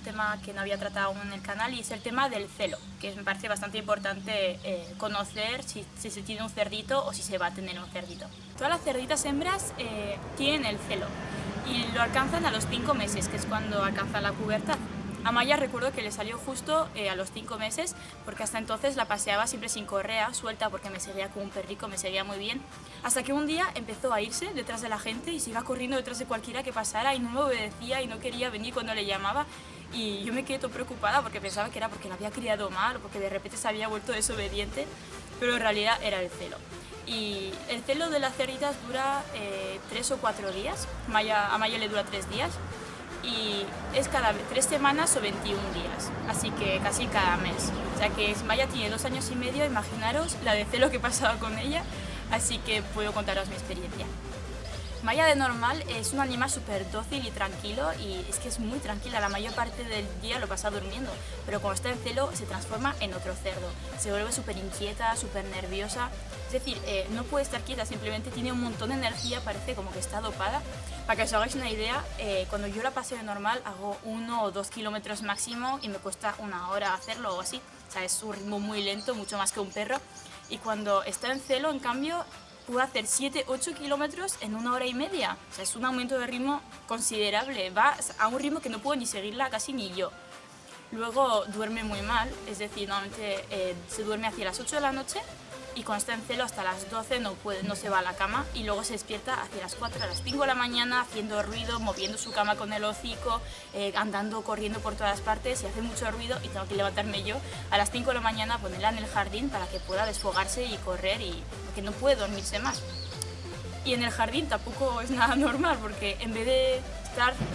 tema que no había tratado aún en el canal y es el tema del celo, que me parece bastante importante eh, conocer si, si, se tiene un cerdito o si se va a tener un cerdito. Todas las cerditas hembras eh, tienen el celo y lo alcanzan a los 5 meses, que es cuando alcanzan la pubertad. A Maya recuerdo que le salió justo eh, a los 5 meses, porque hasta entonces la paseaba siempre sin correa, suelta, porque me seguía como un perrico, me seguía muy bien. Hasta que un día empezó a irse detrás de la gente y se iba corriendo detrás de cualquiera que pasara y no me obedecía y no quería venir cuando le llamaba. Y yo me quedé todo preocupada porque pensaba que era porque la había criado mal o porque de repente se había vuelto desobediente, pero en realidad era el celo. Y el celo de las cerditas dura 3 eh, o 4 días, Maya, a Maya le dura 3 días y es cada tres semanas o 21 días, así que casi cada mes. Sea que Maya tiene dos años y medio, imaginaros la de celo que he pasado con ella, así que puedo contaros mi experiencia. Maya de normal es un animal súper dócil y tranquilo y es que es muy tranquila, la mayor parte del día lo pasa durmiendo, pero cuando está en celo se transforma en otro cerdo, se vuelve súper inquieta, súper nerviosa, es decir, eh, no puede estar quieta, simplemente tiene un montón de energía, parece como que está dopada. Para que os hagáis una idea, eh, cuando yo la paseo de normal hago uno o dos kilómetros máximo y me cuesta una hora hacerlo o así, o sea, es un ritmo muy lento, mucho más que un perro, y cuando está en celo, en cambio, puedo hacer 7-8 kilómetros en una hora y media. O sea, es un aumento de ritmo considerable. Va a un ritmo que no puedo ni seguirla casi ni yo. Luego duerme muy mal, es decir, normalmente eh, se duerme hacia las 8 de la noche y cuando está en celo hasta las 12 no, puede, no se va a la cama y luego se despierta hacia las 4, a las 5 de la mañana haciendo ruido, moviendo su cama con el hocico, eh, andando, corriendo por todas partes y hace mucho ruido y tengo que levantarme yo a las 5 de la mañana, ponerla en el jardín para que pueda desfogarse y correr y que no puede dormirse más. Y en el jardín tampoco es nada normal porque en vez de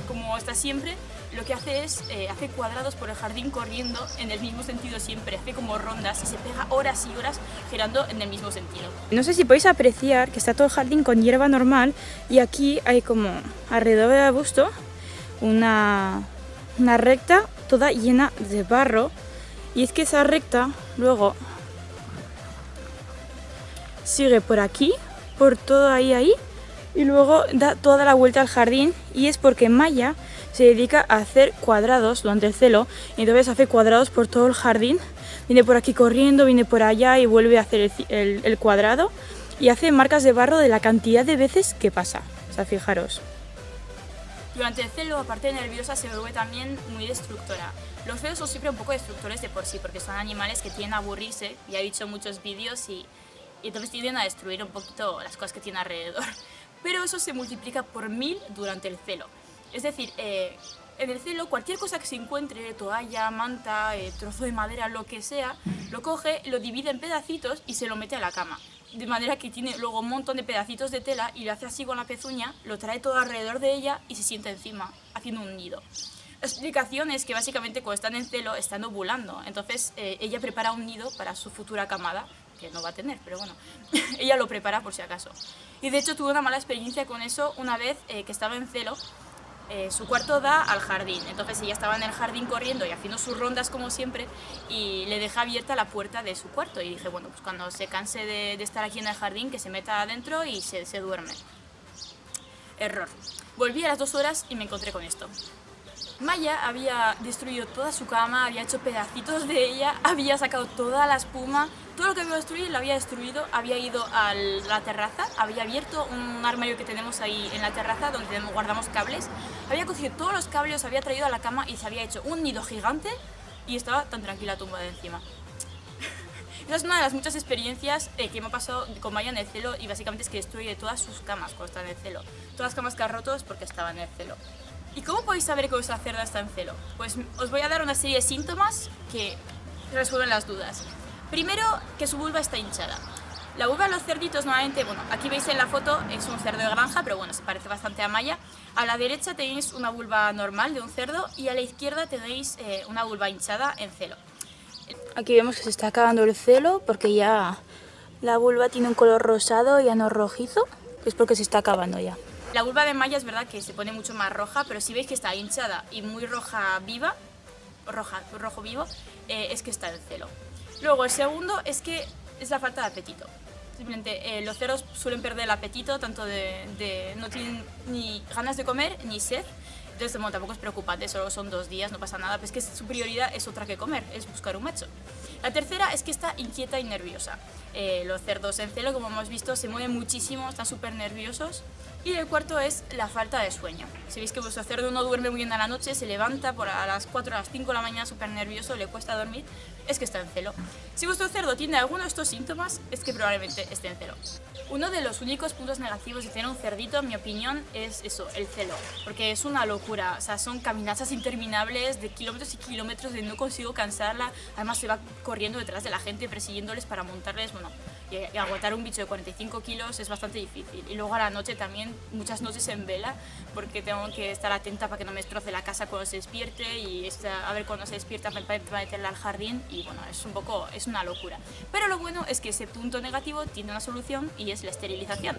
como está siempre, lo que hace es, eh, hace cuadrados por el jardín corriendo en el mismo sentido siempre, hace como rondas y se pega horas y horas girando en el mismo sentido. No sé si podéis apreciar que está todo el jardín con hierba normal y aquí hay como alrededor del arbusto una, una recta toda llena de barro y es que esa recta luego sigue por aquí, por todo ahí ahí y luego da toda la vuelta al jardín y es porque Maya se dedica a hacer cuadrados durante el celo y entonces hace cuadrados por todo el jardín viene por aquí corriendo, viene por allá y vuelve a hacer el, cuadrado y hace marcas de barro de la cantidad de veces que pasa, o sea, fijaros. Durante el celo, aparte de nerviosa, se vuelve también muy destructora. Los celos son siempre un poco destructores de por sí, porque son animales que tienen a aburrirse, ya he dicho muchos vídeos, y, y entonces tienden a destruir un poquito las cosas que tiene alrededor pero eso se multiplica por mil durante el celo. Es decir, eh, en el celo cualquier cosa que se encuentre, toalla, manta, eh, trozo de madera, lo que sea, lo coge, lo divide en pedacitos y se lo mete a la cama. De manera que tiene luego un montón de pedacitos de tela y lo hace así con la pezuña, lo trae todo alrededor de ella y se sienta encima, haciendo un nido. Explicación es que básicamente cuando están en celo están ovulando, entonces eh, ella prepara un nido para su futura camada que no va a tener, pero bueno, ella lo prepara por si acaso. Y de hecho tuve una mala experiencia con eso una vez eh, que estaba en celo, eh, su cuarto da al jardín, entonces ella estaba en el jardín corriendo y haciendo sus rondas como siempre y le deja abierta la puerta de su cuarto y dije, bueno, pues cuando se canse de, estar aquí en el jardín que se meta adentro y se, se duerme. Error. Volví a las dos horas y me encontré con esto. Maya había destruido toda su cama, había hecho pedacitos de ella, había sacado toda la espuma, todo lo que había destruido lo había destruido, había ido a la terraza, había abierto un armario que tenemos ahí en la terraza donde guardamos cables, había cogido todos los cables, había traído a la cama y se había hecho un nido gigante y estaba tan tranquila tumbada encima. Esa es una de las muchas experiencias eh, que me ha pasado con Maya en el celo y básicamente es que destruye todas sus camas cuando está en el celo. Todas las camas que ha roto es porque estaba en el celo. ¿Y cómo podéis saber que vuestra cerda está en celo? Pues os voy a dar una serie de síntomas que resuelven las dudas. Primero, que su vulva está hinchada. La vulva de los cerditos normalmente, bueno, aquí veis en la foto, es un cerdo de granja, pero bueno, se parece bastante a Maya. A la derecha tenéis una vulva normal de un cerdo y a la izquierda tenéis eh, una vulva hinchada en celo. Aquí vemos que se está acabando el celo porque ya la vulva tiene un color rosado, ya no rojizo, es porque se está acabando ya. La vulva de Maya es verdad que se pone mucho más roja, pero si veis que está hinchada y muy roja viva, roja, rojo vivo, eh, es que está en celo. Luego, el segundo es que es la falta de apetito. Simplemente eh, los cerdos suelen perder el apetito, tanto de, no tienen ni ganas de comer ni sed. Entonces, bueno, tampoco es preocupante, solo son dos días, no pasa nada, pero es que su prioridad es otra que comer, es buscar un macho. La tercera es que está inquieta y nerviosa. Eh, los cerdos en celo, como hemos visto, se mueven muchísimo, están súper nerviosos. Y el cuarto es la falta de sueño. Si veis que vuestro cerdo no duerme muy bien a la noche, se levanta por a las 4 a las 5 de la mañana súper nervioso, le cuesta dormir, es que está en celo. Si vuestro cerdo tiene alguno de estos síntomas, es que probablemente esté en celo. Uno de los únicos puntos negativos de tener un cerdito, en mi opinión, es eso, el celo. Porque es una locura, o sea, son caminatas interminables de kilómetros y kilómetros de no consigo cansarla. Además se va corriendo detrás de la gente, persiguiéndoles para montarles, bueno, y, aguantar un bicho de 45 kilos es bastante difícil. Y luego a la noche también, muchas noches en vela, porque tengo que estar atenta para que no me destroce la casa cuando se despierte y a ver cuando se despierta para meterla al jardín y bueno, es un poco, es una locura. Pero lo bueno es que ese punto negativo tiene una solución y es la esterilización.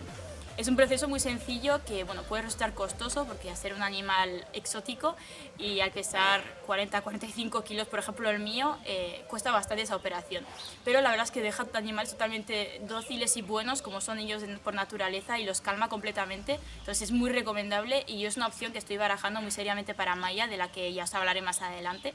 Es un proceso muy sencillo que bueno, puede resultar costoso porque hacer un animal exótico y al pesar 40-45 kilos, por ejemplo el mío, eh, cuesta bastante esa operación. Pero la verdad es que deja animales totalmente dóciles y buenos como son ellos por naturaleza y los calma completamente. Entonces es muy recomendable y es una opción que estoy barajando muy seriamente para Maya, de la que ya os hablaré más adelante.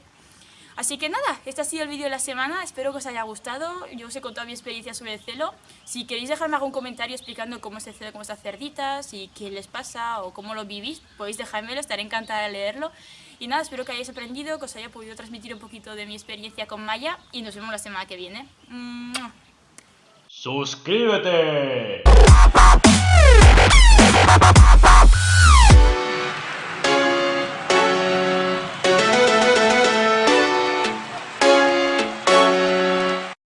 Así que nada, este ha sido el vídeo de la semana, espero que os haya gustado, yo os he contado mi experiencia sobre el celo. Si queréis dejarme algún comentario explicando cómo es el celo con estas cerditas y qué les pasa o cómo lo vivís, podéis dejármelo, estaré encantada de leerlo. Y nada, espero que hayáis aprendido, que os haya podido transmitir un poquito de mi experiencia con Maya y nos vemos la semana que viene. ¡Suscríbete!